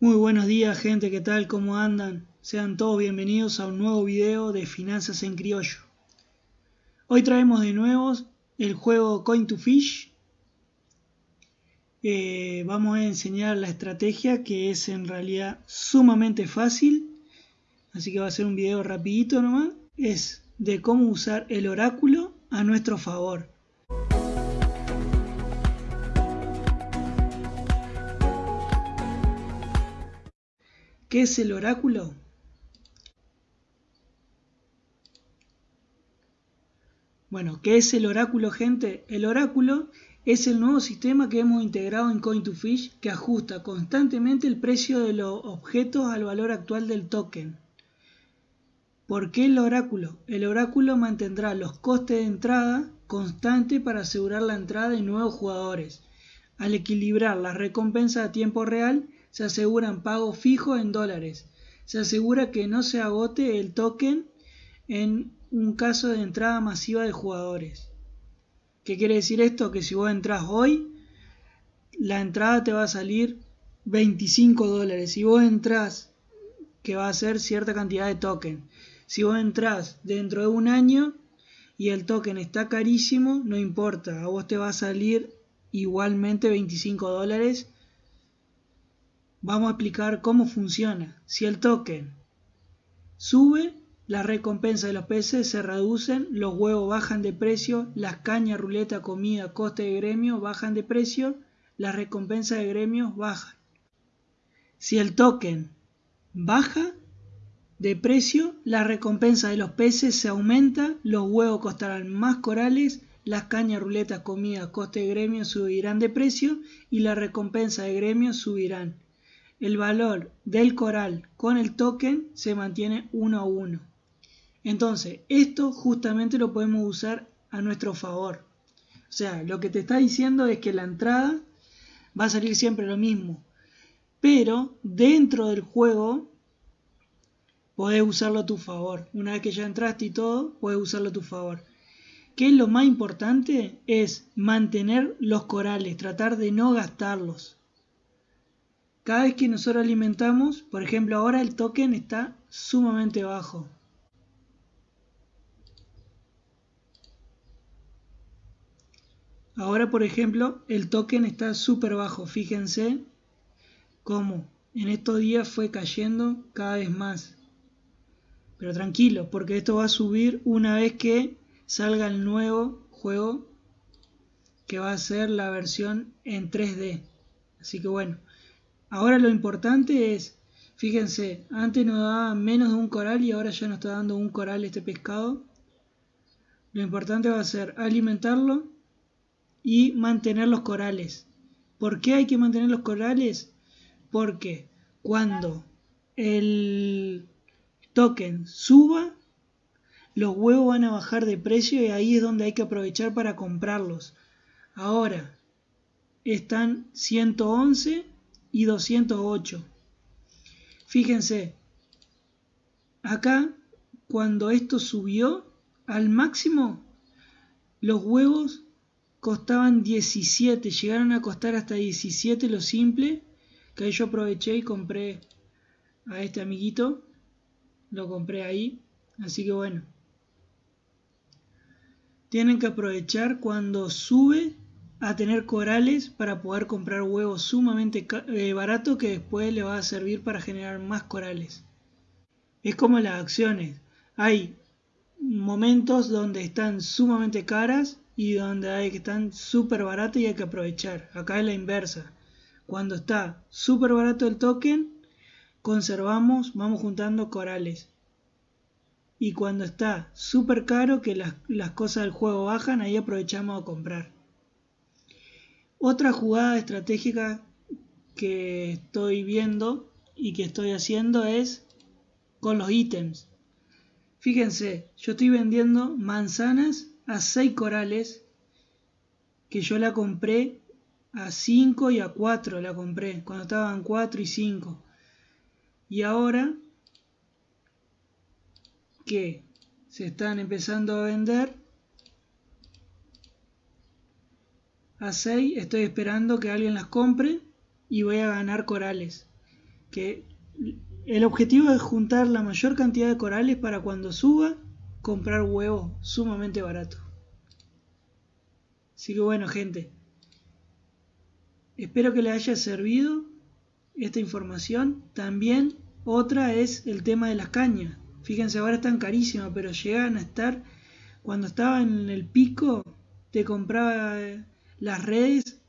Muy buenos días gente, ¿qué tal? ¿Cómo andan? Sean todos bienvenidos a un nuevo video de Finanzas en Criollo. Hoy traemos de nuevo el juego Coin to Fish. Eh, vamos a enseñar la estrategia que es en realidad sumamente fácil. Así que va a ser un video rapidito nomás. Es de cómo usar el oráculo a nuestro favor. ¿Qué es el oráculo? Bueno, ¿qué es el oráculo, gente? El oráculo es el nuevo sistema que hemos integrado en Coin2Fish que ajusta constantemente el precio de los objetos al valor actual del token. ¿Por qué el oráculo? El oráculo mantendrá los costes de entrada constantes para asegurar la entrada de nuevos jugadores. Al equilibrar las recompensas a tiempo real, se aseguran pagos fijos en dólares. Se asegura que no se agote el token en un caso de entrada masiva de jugadores. ¿Qué quiere decir esto? Que si vos entras hoy, la entrada te va a salir 25 dólares. Si vos entras, que va a ser cierta cantidad de token. Si vos entras dentro de un año y el token está carísimo, no importa, a vos te va a salir igualmente 25 dólares vamos a explicar cómo funciona. Si el token sube, las recompensas de los peces se reducen, los huevos bajan de precio, las cañas, ruleta, comida, coste de gremio bajan de precio, las recompensas de gremios bajan. Si el token baja de precio, la recompensa de los peces se aumenta, los huevos costarán más corales, las cañas, ruleta, comida, coste de gremio subirán de precio y la recompensa de gremio subirán el valor del coral con el token se mantiene uno a uno. Entonces, esto justamente lo podemos usar a nuestro favor. O sea, lo que te está diciendo es que la entrada va a salir siempre lo mismo. Pero dentro del juego podés usarlo a tu favor. Una vez que ya entraste y todo, puedes usarlo a tu favor. ¿Qué es lo más importante? Es mantener los corales, tratar de no gastarlos. Cada vez que nosotros alimentamos, por ejemplo ahora el token está sumamente bajo. Ahora por ejemplo el token está súper bajo, fíjense cómo en estos días fue cayendo cada vez más. Pero tranquilo, porque esto va a subir una vez que salga el nuevo juego que va a ser la versión en 3D. Así que bueno, Ahora lo importante es, fíjense, antes nos daba menos de un coral y ahora ya nos está dando un coral este pescado. Lo importante va a ser alimentarlo y mantener los corales. ¿Por qué hay que mantener los corales? Porque cuando el token suba, los huevos van a bajar de precio y ahí es donde hay que aprovechar para comprarlos. Ahora están 111 y 208. Fíjense, acá cuando esto subió al máximo, los huevos costaban 17, llegaron a costar hasta 17 lo simple, que yo aproveché y compré a este amiguito, lo compré ahí, así que bueno. Tienen que aprovechar cuando sube a tener corales para poder comprar huevos sumamente eh, barato que después le va a servir para generar más corales. Es como las acciones. Hay momentos donde están sumamente caras y donde hay que están súper baratas y hay que aprovechar. Acá es la inversa. Cuando está súper barato el token, conservamos, vamos juntando corales. Y cuando está súper caro, que las, las cosas del juego bajan, ahí aprovechamos a comprar. Otra jugada estratégica que estoy viendo y que estoy haciendo es con los ítems. Fíjense, yo estoy vendiendo manzanas a 6 corales que yo la compré a 5 y a 4 la compré cuando estaban 4 y 5. Y ahora que se están empezando a vender a 6 estoy esperando que alguien las compre y voy a ganar corales. que el objetivo es juntar la mayor cantidad de corales para cuando suba comprar huevos sumamente baratos. Así que bueno gente, espero que les haya servido esta información. También otra es el tema de las cañas. Fíjense, ahora están carísimas, pero llegan a estar, cuando estaba en el pico, te compraba eh, las redes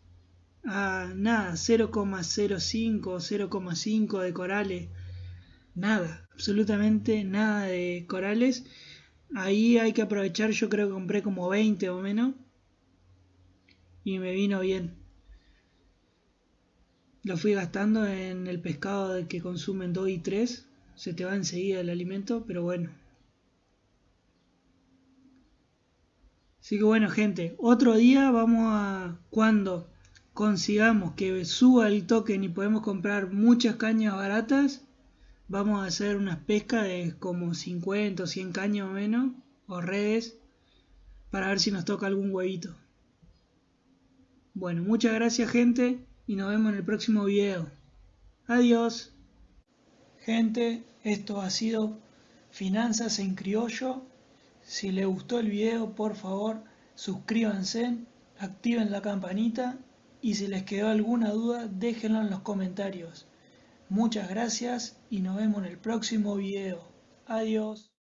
a nada, 0,05 o 0,5 de corales. Nada, absolutamente nada de corales. Ahí hay que aprovechar, yo creo que compré como 20 o menos. Y me vino bien. Lo fui gastando en el pescado que consumen 2 y 3. Se te va enseguida el alimento, pero bueno. Así que bueno gente, otro día vamos a... Cuando consigamos que suba el token y podemos comprar muchas cañas baratas, vamos a hacer unas pescas de como 50 o 100 cañas o menos, o redes, para ver si nos toca algún huevito. Bueno, muchas gracias gente y nos vemos en el próximo video. Adiós. Gente, esto ha sido Finanzas en Criollo. Si les gustó el video, por favor, suscríbanse, activen la campanita y si les quedó alguna duda déjenlo en los comentarios. Muchas gracias y nos vemos en el próximo video. Adiós.